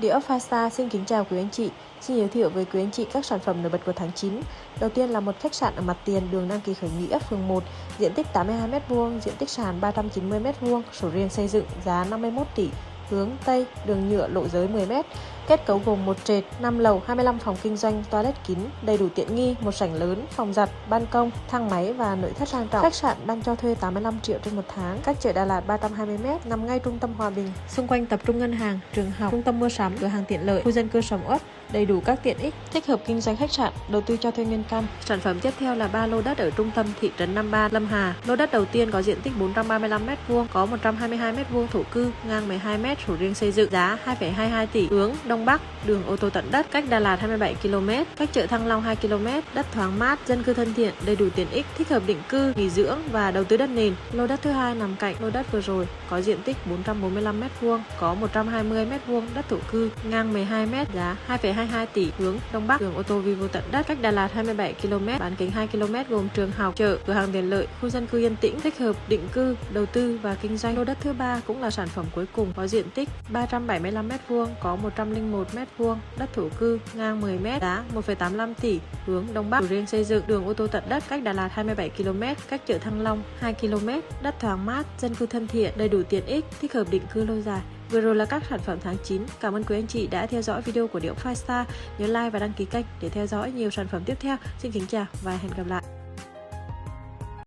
Địa ốc Fasta xin kính chào quý anh chị. Xin giới thiệu với quý anh chị các sản phẩm nổi bật của tháng 9. Đầu tiên là một khách sạn ở mặt tiền đường Nam Kỳ khởi nghĩa phường 1, diện tích 82m2, diện tích sàn 390m2, sổ riêng xây dựng giá 51 tỷ, hướng Tây, đường nhựa lộ giới 10m. Kết cấu gồm một trệt, 5 lầu, 25 phòng kinh doanh, toilet kín, đầy đủ tiện nghi, một sảnh lớn, phòng giặt, ban công, thang máy và nội thất sang trọng. Khách sạn đang cho thuê 85 triệu trên một tháng. Cách chợ Đà Lạt 320m, nằm ngay trung tâm Hòa Bình. Xung quanh tập trung ngân hàng, trường học, trung tâm mua sắm, cửa hàng tiện lợi, khu dân cư sầm uất, đầy đủ các tiện ích, thích hợp kinh doanh khách sạn, đầu tư cho thuê nguyên căn. Sản phẩm tiếp theo là ba lô đất ở trung tâm thị trấn Nam Ba, Lâm Hà. Lô đất đầu tiên có diện tích 435m2, có 122m2 thổ cư, ngang 12m, chủ riêng xây dựng, giá 2,22 tỷ, hướng Đông Bắc, đường ô tô tận đất, cách Đà Lạt 27 km, cách chợ Thăng Long 2 km, đất thoáng mát, dân cư thân thiện, đầy đủ tiện ích, thích hợp định cư, nghỉ dưỡng và đầu tư đất nền. Lô đất thứ hai nằm cạnh lô đất vừa rồi, có diện tích 445m2, có 120m2 đất thổ cư, ngang 12m, giá 2,22 tỷ, hướng Đông Bắc, đường ô tô vi vô tận đất, cách Đà Lạt 27 km, bán kính 2 km gồm trường học, chợ, cửa hàng tiện lợi, khu dân cư yên tĩnh, thích hợp định cư, đầu tư và kinh doanh. Lô đất thứ ba cũng là sản phẩm cuối cùng, có diện tích 375m2, có 101m2, đất thổ cư, ngang 10m, giá 1,85 tỷ, hướng Đông Bắc, riêng xây dựng, đường ô tô tận đất, cách Đà Lạt 27 km, cách chợ Thăng Long 2 km, đất thoáng mát, dân cư thân thiện, đầy đủ tiện ích, thích hợp định cư lâu dài. Vừa rồi là các sản phẩm tháng 9. Cảm ơn quý anh chị đã theo dõi video của Điệu Five Star. Nhớ like và đăng ký kênh để theo dõi nhiều sản phẩm tiếp theo. Xin kính chào và hẹn gặp lại.